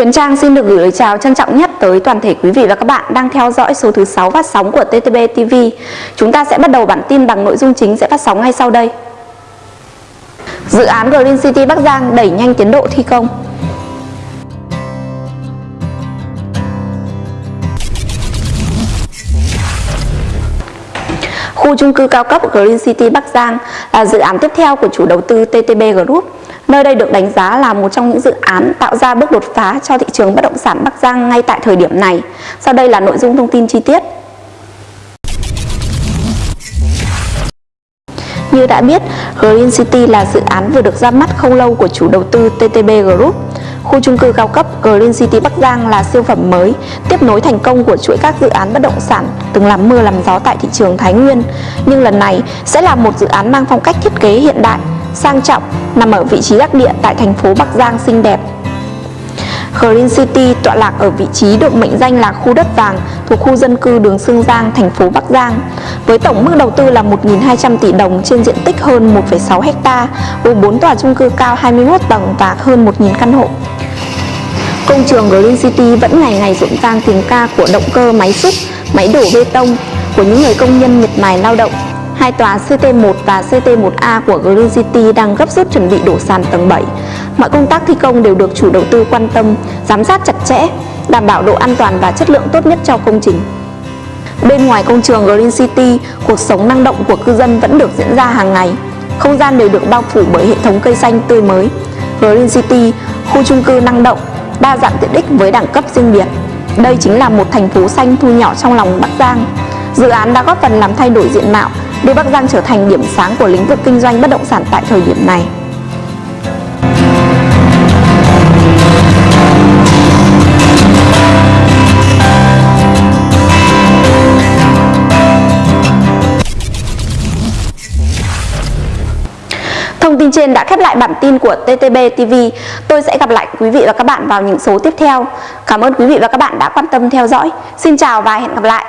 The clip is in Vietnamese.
Huyền Trang xin được gửi lời chào trân trọng nhất tới toàn thể quý vị và các bạn đang theo dõi số thứ 6 phát sóng của TTB TV. Chúng ta sẽ bắt đầu bản tin bằng nội dung chính sẽ phát sóng ngay sau đây. Dự án Green City Bắc Giang đẩy nhanh tiến độ thi công. Khu chung cư cao cấp Green City Bắc Giang là dự án tiếp theo của chủ đầu tư TTB Group Nơi đây được đánh giá là một trong những dự án tạo ra bước đột phá cho thị trường bất động sản Bắc Giang ngay tại thời điểm này. Sau đây là nội dung thông tin chi tiết. Như đã biết, Green City là dự án vừa được ra mắt không lâu của chủ đầu tư TTB Group. Khu chung cư cao cấp Green City Bắc Giang là siêu phẩm mới, tiếp nối thành công của chuỗi các dự án bất động sản từng làm mưa làm gió tại thị trường Thái Nguyên. Nhưng lần này sẽ là một dự án mang phong cách thiết kế hiện đại, sang trọng, nằm ở vị trí đắc địa tại thành phố Bắc Giang xinh đẹp. Green City tọa lạc ở vị trí được mệnh danh là khu đất vàng thuộc khu dân cư đường Sương Giang, thành phố Bắc Giang. Với tổng mức đầu tư là 1.200 tỷ đồng trên diện tích hơn 1,6 ha, gồm 4 tòa chung cư cao 21 tầng và hơn 1.000 căn hộ. Công trường Green City vẫn ngày ngày rộn ràng tiếng ca của động cơ máy xúc, máy đổ bê tông của những người công nhân miệt mài lao động Hai tòa CT1 và CT1A của Green City đang gấp rút chuẩn bị đổ sàn tầng 7. Mọi công tác thi công đều được chủ đầu tư quan tâm, giám sát chặt chẽ, đảm bảo độ an toàn và chất lượng tốt nhất cho công trình. Bên ngoài công trường Green City, cuộc sống năng động của cư dân vẫn được diễn ra hàng ngày. Không gian đều được bao phủ bởi hệ thống cây xanh tươi mới. Green City, khu chung cư năng động, đa dạng tiện ích với đẳng cấp riêng biệt. Đây chính là một thành phố xanh thu nhỏ trong lòng Bắc Giang. Dự án đã góp phần làm thay đổi diện mạo, đưa Bắc Giang trở thành điểm sáng của lĩnh vực kinh doanh bất động sản tại thời điểm này. Thông tin trên đã khép lại bản tin của TTB TV. Tôi sẽ gặp lại quý vị và các bạn vào những số tiếp theo. Cảm ơn quý vị và các bạn đã quan tâm theo dõi. Xin chào và hẹn gặp lại.